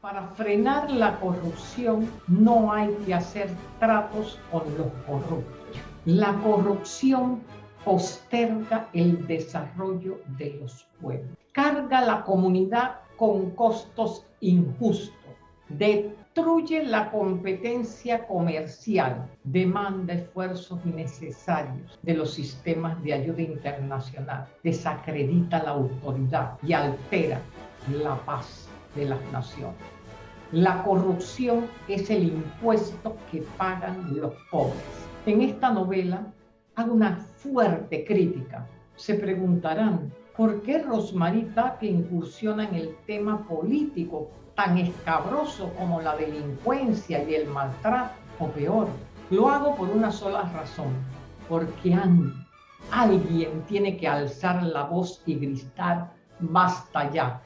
Para frenar la corrupción no hay que hacer tratos con los corruptos. La corrupción posterga el desarrollo de los pueblos. Carga la comunidad con costos injustos. Destruye la competencia comercial. Demanda esfuerzos innecesarios de los sistemas de ayuda internacional. Desacredita la autoridad y altera la paz de las naciones. La corrupción es el impuesto que pagan los pobres. En esta novela hago una fuerte crítica. Se preguntarán, ¿por qué Rosmarie Tapia incursiona en el tema político tan escabroso como la delincuencia y el maltrato? O peor, lo hago por una sola razón, porque alguien tiene que alzar la voz y gritar, basta ya,